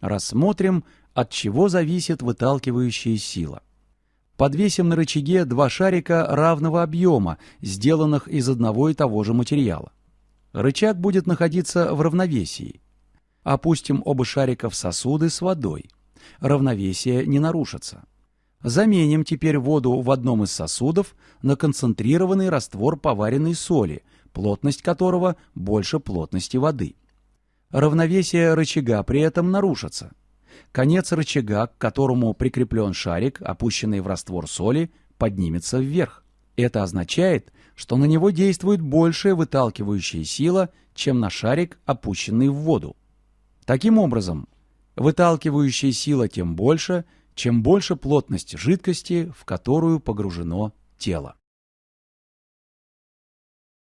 Рассмотрим, от чего зависит выталкивающая сила. Подвесим на рычаге два шарика равного объема, сделанных из одного и того же материала. Рычаг будет находиться в равновесии. Опустим оба шарика в сосуды с водой. Равновесие не нарушится. Заменим теперь воду в одном из сосудов на концентрированный раствор поваренной соли, плотность которого больше плотности воды. Равновесие рычага при этом нарушится. Конец рычага, к которому прикреплен шарик, опущенный в раствор соли, поднимется вверх. Это означает, что на него действует большая выталкивающая сила, чем на шарик, опущенный в воду. Таким образом, выталкивающая сила тем больше, чем больше плотность жидкости, в которую погружено тело.